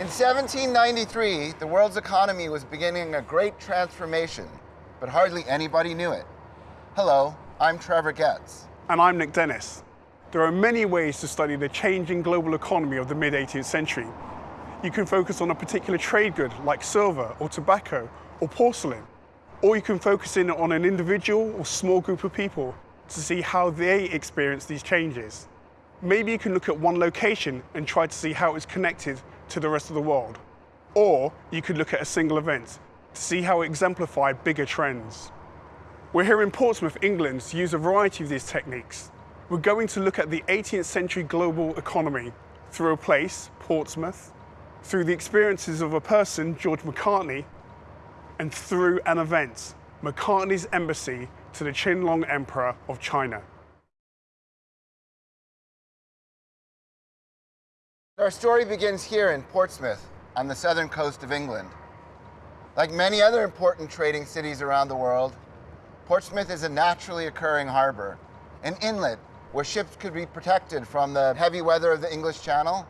In 1793, the world's economy was beginning a great transformation, but hardly anybody knew it. Hello, I'm Trevor Getz. And I'm Nick Dennis. There are many ways to study the changing global economy of the mid 18th century. You can focus on a particular trade good like silver or tobacco or porcelain, or you can focus in on an individual or small group of people to see how they experience these changes. Maybe you can look at one location and try to see how it's connected to the rest of the world. Or you could look at a single event to see how it exemplified bigger trends. We're here in Portsmouth, England to use a variety of these techniques. We're going to look at the 18th century global economy through a place, Portsmouth, through the experiences of a person, George Macartney, and through an event, Macartney's embassy to the Qianlong Emperor of China. Our story begins here in Portsmouth on the southern coast of England. Like many other important trading cities around the world, Portsmouth is a naturally occurring harbor, an inlet where ships could be protected from the heavy weather of the English Channel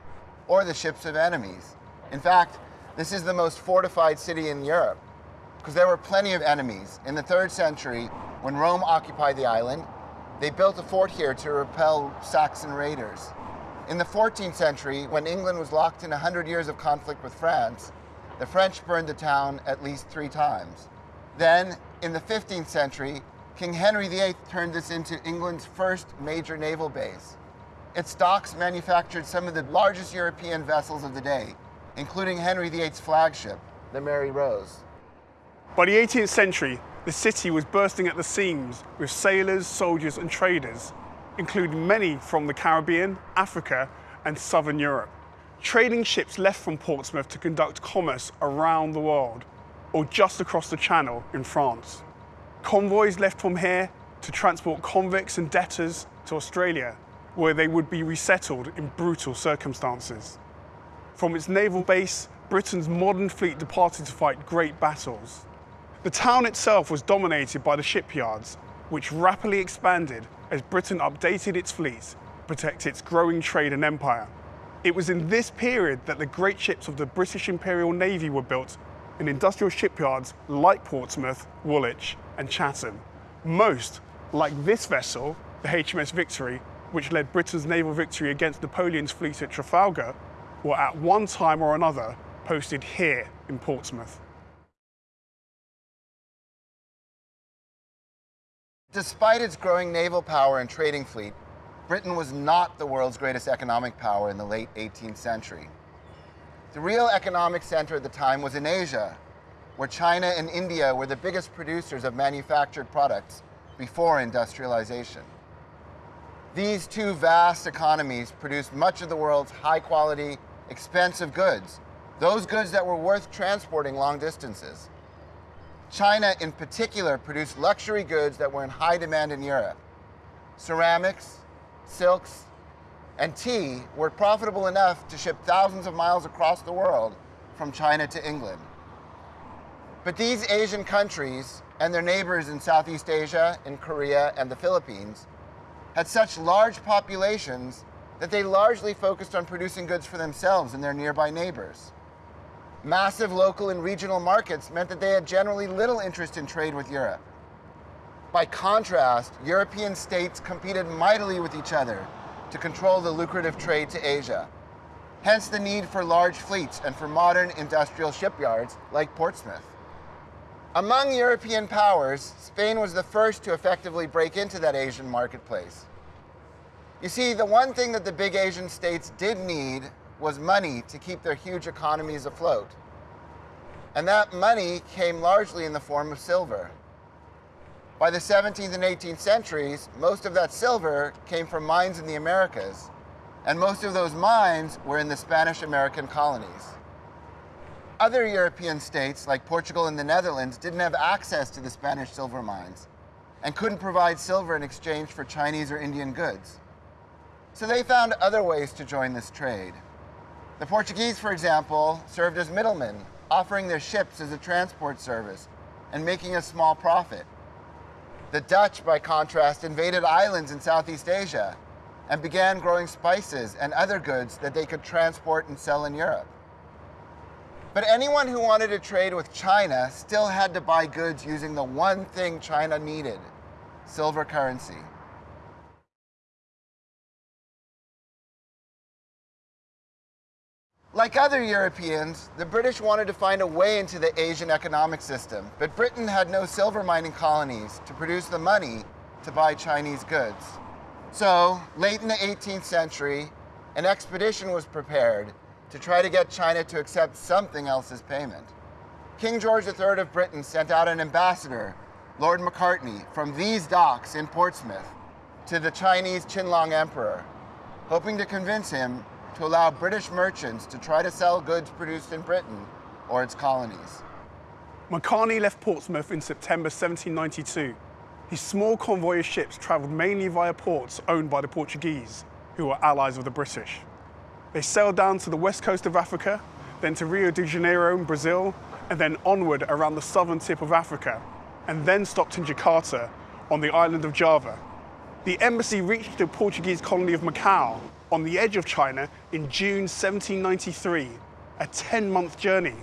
or the ships of enemies. In fact, this is the most fortified city in Europe because there were plenty of enemies. In the third century, when Rome occupied the island, they built a fort here to repel Saxon raiders. In the 14th century, when England was locked in 100 years of conflict with France, the French burned the town at least three times. Then, in the 15th century, King Henry VIII turned this into England's first major naval base. Its docks manufactured some of the largest European vessels of the day, including Henry VIII's flagship, the Mary Rose. By the 18th century, the city was bursting at the seams with sailors, soldiers, and traders, including many from the Caribbean, Africa, and southern Europe. Trading ships left from Portsmouth to conduct commerce around the world, or just across the channel in France. Convoys left from here to transport convicts and debtors to Australia, where they would be resettled in brutal circumstances. From its naval base, Britain's modern fleet departed to fight great battles. The town itself was dominated by the shipyards, which rapidly expanded as Britain updated its fleet to protect its growing trade and empire. It was in this period that the great ships of the British Imperial Navy were built in industrial shipyards like Portsmouth, Woolwich, and Chatham. Most, like this vessel, the HMS Victory, which led Britain's naval victory against Napoleon's fleet at Trafalgar, were at one time or another posted here in Portsmouth. Despite its growing naval power and trading fleet, Britain was not the world's greatest economic power in the late 18th century. The real economic center at the time was in Asia, where China and India were the biggest producers of manufactured products before industrialization. These two vast economies produced much of the world's high quality, expensive goods, those goods that were worth transporting long distances. China, in particular, produced luxury goods that were in high demand in Europe. Ceramics, silks, and tea were profitable enough to ship thousands of miles across the world from China to England. But these Asian countries and their neighbors in Southeast Asia, in Korea, and the Philippines had such large populations that they largely focused on producing goods for themselves and their nearby neighbors. Massive local and regional markets meant that they had generally little interest in trade with Europe. By contrast, European states competed mightily with each other to control the lucrative trade to Asia. Hence the need for large fleets and for modern industrial shipyards like Portsmouth. Among European powers, Spain was the first to effectively break into that Asian marketplace. You see, the one thing that the big Asian states did need was money to keep their huge economies afloat. And that money came largely in the form of silver. By the 17th and 18th centuries, most of that silver came from mines in the Americas, and most of those mines were in the Spanish American colonies. Other European states, like Portugal and the Netherlands, didn't have access to the Spanish silver mines and couldn't provide silver in exchange for Chinese or Indian goods. So they found other ways to join this trade. The Portuguese, for example, served as middlemen, offering their ships as a transport service and making a small profit. The Dutch, by contrast, invaded islands in Southeast Asia and began growing spices and other goods that they could transport and sell in Europe. But anyone who wanted to trade with China still had to buy goods using the one thing China needed silver currency. Like other Europeans, the British wanted to find a way into the Asian economic system, but Britain had no silver mining colonies to produce the money to buy Chinese goods. So, late in the 18th century, an expedition was prepared to try to get China to accept something else as payment. King George III of Britain sent out an ambassador, Lord Macartney, from these docks in Portsmouth to the Chinese Qianlong Emperor, hoping to convince him to allow British merchants to try to sell goods produced in Britain or its colonies. Macartney left Portsmouth in September 1792. His small convoy of ships travelled mainly via ports owned by the Portuguese, who were allies of the British. They sailed down to the west coast of Africa, then to Rio de Janeiro in Brazil, and then onward around the southern tip of Africa, and then stopped in Jakarta on the island of Java. The embassy reached the Portuguese colony of Macau on the edge of China in June 1793, a 10-month journey.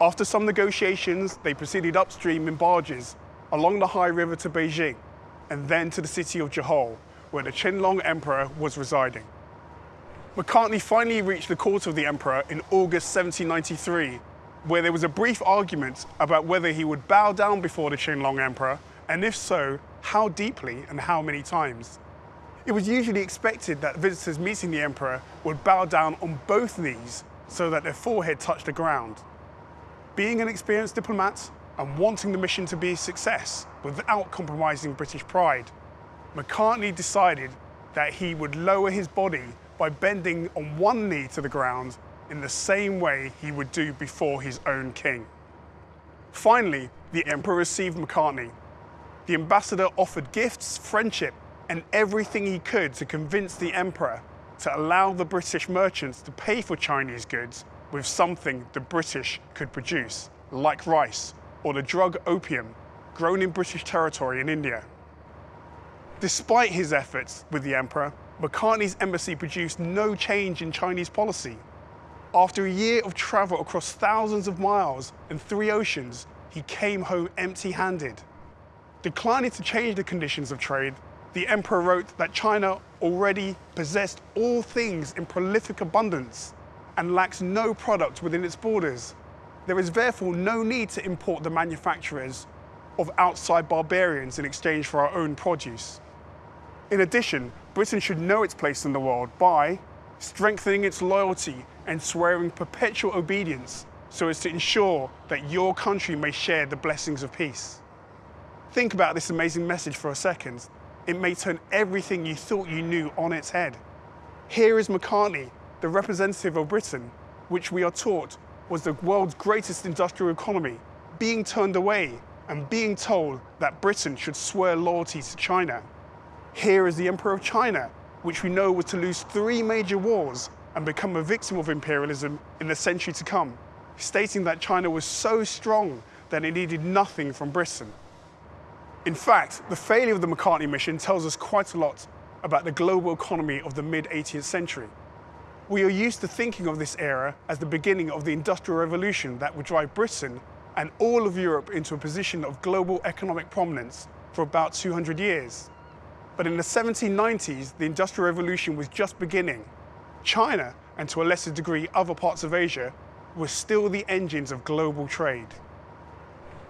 After some negotiations, they proceeded upstream in barges along the Hai River to Beijing, and then to the city of Jehol, where the Qianlong Emperor was residing. Macartney finally reached the court of the emperor in August 1793, where there was a brief argument about whether he would bow down before the Qianlong Emperor, and if so, how deeply and how many times. It was usually expected that visitors meeting the emperor would bow down on both knees so that their forehead touched the ground. Being an experienced diplomat and wanting the mission to be a success without compromising British pride, Macartney decided that he would lower his body by bending on one knee to the ground in the same way he would do before his own king. Finally, the emperor received Macartney. The ambassador offered gifts, friendship, and everything he could to convince the emperor to allow the British merchants to pay for Chinese goods with something the British could produce, like rice or the drug opium grown in British territory in India. Despite his efforts with the emperor, Macartney's embassy produced no change in Chinese policy. After a year of travel across thousands of miles and three oceans, he came home empty-handed. Declining to change the conditions of trade, the emperor wrote that China already possessed all things in prolific abundance and lacks no product within its borders. There is therefore no need to import the manufacturers of outside barbarians in exchange for our own produce. In addition, Britain should know its place in the world by strengthening its loyalty and swearing perpetual obedience so as to ensure that your country may share the blessings of peace. Think about this amazing message for a second it may turn everything you thought you knew on its head. Here is Macartney, the representative of Britain, which we are taught was the world's greatest industrial economy, being turned away and being told that Britain should swear loyalty to China. Here is the Emperor of China, which we know was to lose three major wars and become a victim of imperialism in the century to come, stating that China was so strong that it needed nothing from Britain. In fact, the failure of the Macartney mission tells us quite a lot about the global economy of the mid-18th century. We are used to thinking of this era as the beginning of the Industrial Revolution that would drive Britain and all of Europe into a position of global economic prominence for about 200 years. But in the 1790s, the Industrial Revolution was just beginning. China, and to a lesser degree other parts of Asia, were still the engines of global trade.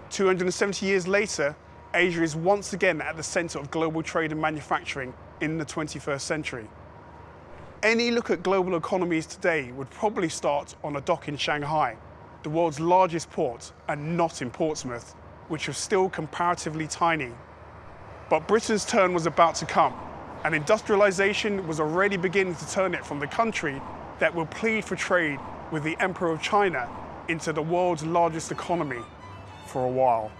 270 years later, Asia is once again at the center of global trade and manufacturing in the 21st century. Any look at global economies today would probably start on a dock in Shanghai, the world's largest port, and not in Portsmouth, which was still comparatively tiny. But Britain's turn was about to come, and industrialization was already beginning to turn it from the country that will plead for trade with the Emperor of China into the world's largest economy for a while.